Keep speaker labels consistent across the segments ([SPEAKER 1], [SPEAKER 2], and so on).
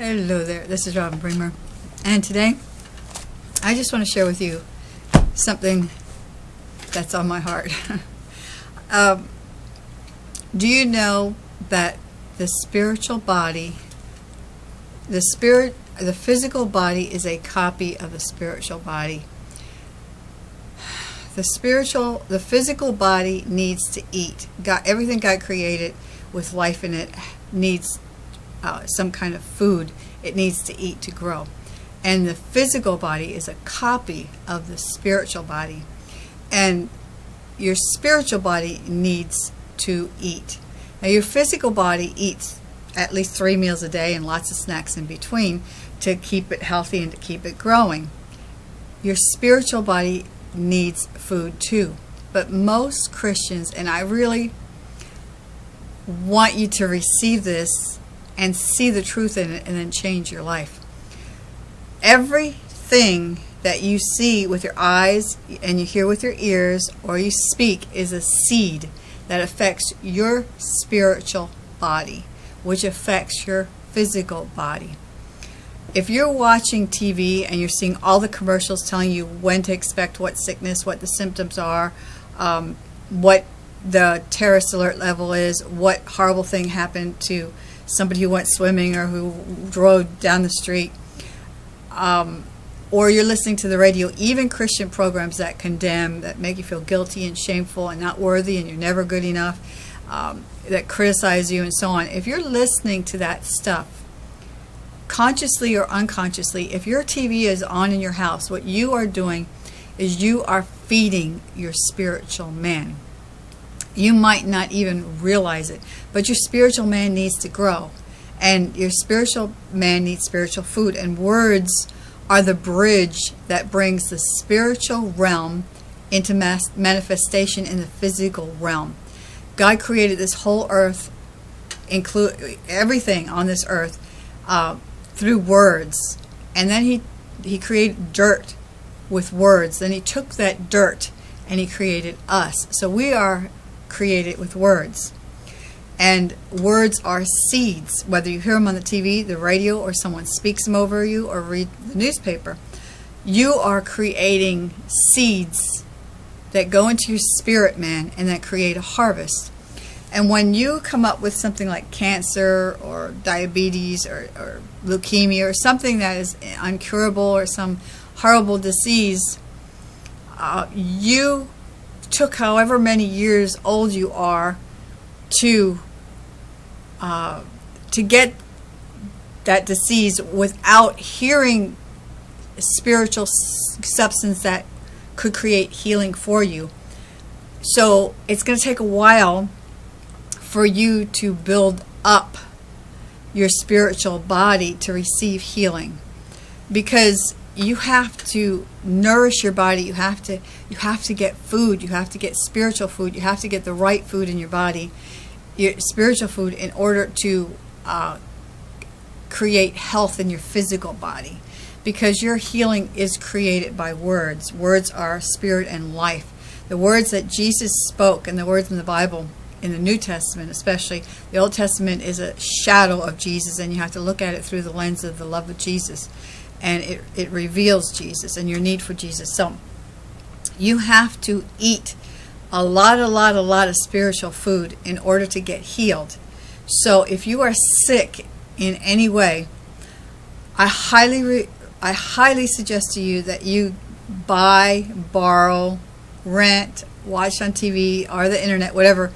[SPEAKER 1] Hello there, this is Robin Bremer, and today I just want to share with you something that's on my heart. um, do you know that the spiritual body, the spirit, the physical body is a copy of the spiritual body? The spiritual, the physical body needs to eat. God, everything God created with life in it needs uh, some kind of food it needs to eat to grow. And the physical body is a copy of the spiritual body. And your spiritual body needs to eat. Now, your physical body eats at least three meals a day and lots of snacks in between to keep it healthy and to keep it growing. Your spiritual body needs food too. But most Christians, and I really want you to receive this and see the truth in it and then change your life. Everything that you see with your eyes and you hear with your ears or you speak is a seed that affects your spiritual body, which affects your physical body. If you're watching TV and you're seeing all the commercials telling you when to expect what sickness, what the symptoms are, um, what the terrorist alert level is, what horrible thing happened to somebody who went swimming or who drove down the street, um, or you're listening to the radio, even Christian programs that condemn, that make you feel guilty and shameful and not worthy and you're never good enough, um, that criticize you and so on. If you're listening to that stuff, consciously or unconsciously, if your TV is on in your house, what you are doing is you are feeding your spiritual man. You might not even realize it, but your spiritual man needs to grow. And your spiritual man needs spiritual food. And words are the bridge that brings the spiritual realm into manifestation in the physical realm. God created this whole earth, include everything on this earth, uh, through words. And then he, he created dirt with words. Then he took that dirt and he created us. So we are created with words. And words are seeds, whether you hear them on the TV, the radio, or someone speaks them over you or read the newspaper. You are creating seeds that go into your spirit man and that create a harvest. And when you come up with something like cancer or diabetes or, or leukemia or something that is uncurable or some horrible disease, uh, you took however many years old you are to uh, to get that disease without hearing spiritual substance that could create healing for you. So it's going to take a while for you to build up your spiritual body to receive healing because you have to nourish your body. You have to you have to get food. You have to get spiritual food. You have to get the right food in your body your spiritual food in order to uh, create health in your physical body. Because your healing is created by words. Words are spirit and life. The words that Jesus spoke and the words in the Bible in the New Testament especially the Old Testament is a shadow of Jesus and you have to look at it through the lens of the love of Jesus and it, it reveals Jesus and your need for Jesus. So you have to eat a lot, a lot, a lot of spiritual food in order to get healed. So if you are sick in any way, I highly, I highly suggest to you that you buy, borrow, rent, watch on TV or the internet, whatever,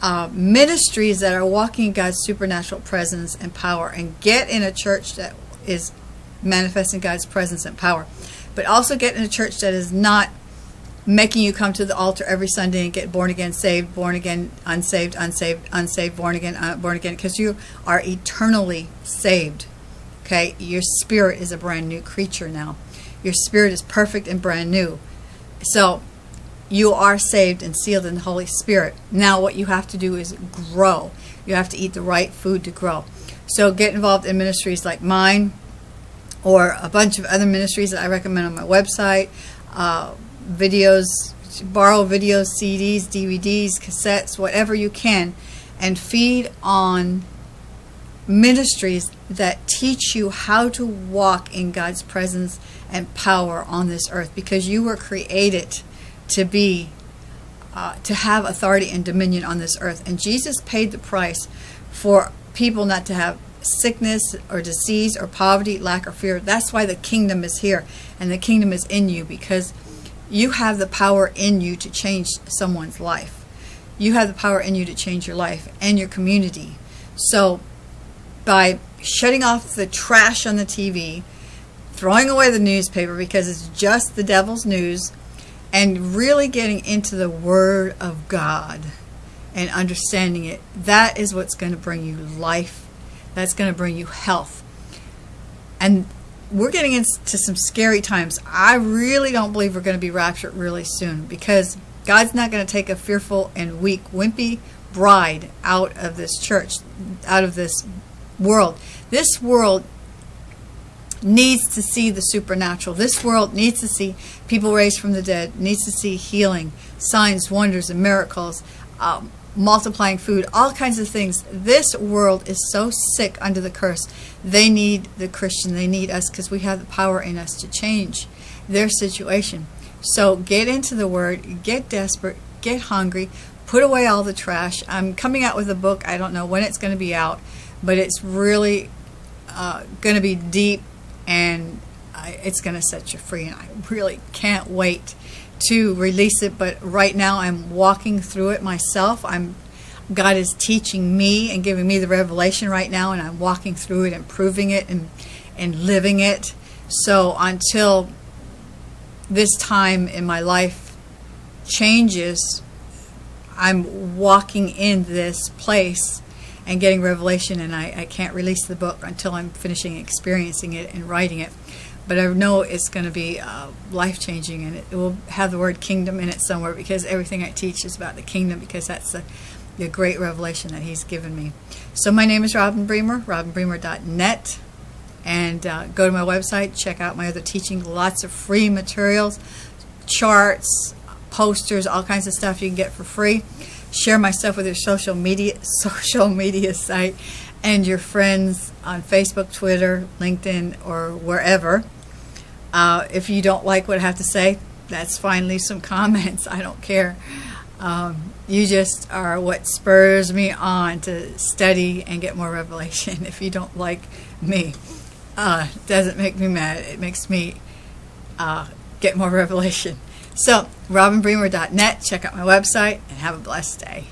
[SPEAKER 1] uh, ministries that are walking God's supernatural presence and power and get in a church that is manifesting God's presence and power. But also get in a church that is not making you come to the altar every Sunday and get born again, saved, born again, unsaved, unsaved, unsaved, born again, uh, born again, because you are eternally saved. Okay, your spirit is a brand new creature now. Your spirit is perfect and brand new. So you are saved and sealed in the Holy Spirit. Now what you have to do is grow. You have to eat the right food to grow. So get involved in ministries like mine, or a bunch of other ministries that I recommend on my website, uh, videos, borrow videos, CDs, DVDs, cassettes, whatever you can, and feed on ministries that teach you how to walk in God's presence and power on this earth because you were created to be uh, to have authority and dominion on this earth. And Jesus paid the price for people not to have sickness or disease or poverty lack or fear that's why the kingdom is here and the kingdom is in you because you have the power in you to change someone's life you have the power in you to change your life and your community so by shutting off the trash on the TV, throwing away the newspaper because it's just the devil's news, and really getting into the Word of God and understanding it. That is what's going to bring you life. That's going to bring you health. And we're getting into some scary times. I really don't believe we're going to be raptured really soon because God's not going to take a fearful and weak, wimpy bride out of this church, out of this world. This world needs to see the supernatural. This world needs to see people raised from the dead, needs to see healing, signs, wonders, and miracles, um, multiplying food, all kinds of things. This world is so sick under the curse. They need the Christian. They need us because we have the power in us to change their situation. So get into the Word, get desperate, get hungry, put away all the trash. I'm coming out with a book. I don't know when it's going to be out but it's really uh, going to be deep and it's going to set you free and I really can't wait to release it but right now I'm walking through it myself. I'm God is teaching me and giving me the revelation right now and I'm walking through it and proving it and and living it. So until this time in my life changes I'm walking in this place and getting revelation and I, I can't release the book until I'm finishing experiencing it and writing it but I know it's going to be uh, life-changing and it, will have the word kingdom in it somewhere because everything I teach is about the kingdom because that's the, the great revelation that he's given me. So my name is Robin Bremer, robinbremer.net and uh, go to my website, check out my other teaching, lots of free materials, charts, posters, all kinds of stuff you can get for free share my stuff with your social media social media site and your friends on Facebook, Twitter, LinkedIn, or wherever. Uh, if you don't like what I have to say, that's fine. Leave some comments. I don't care. Um, you just are what spurs me on to study and get more revelation. If you don't like me, uh, doesn't make me mad. It makes me uh, get more revelation. So, robinbremer.net, check out my website, and have a blessed day.